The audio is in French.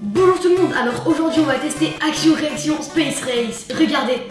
Bonjour tout le monde, alors aujourd'hui on va tester Action Réaction Space Race. Regardez.